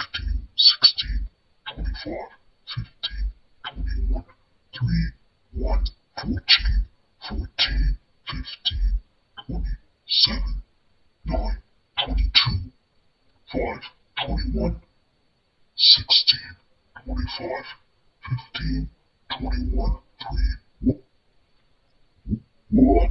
15, 16, 25, 15, 21, 3, 1, 14, 14, 15, 20, 7, 9, 22, 5, 21, 16, 25, 15, 21, 3, 1.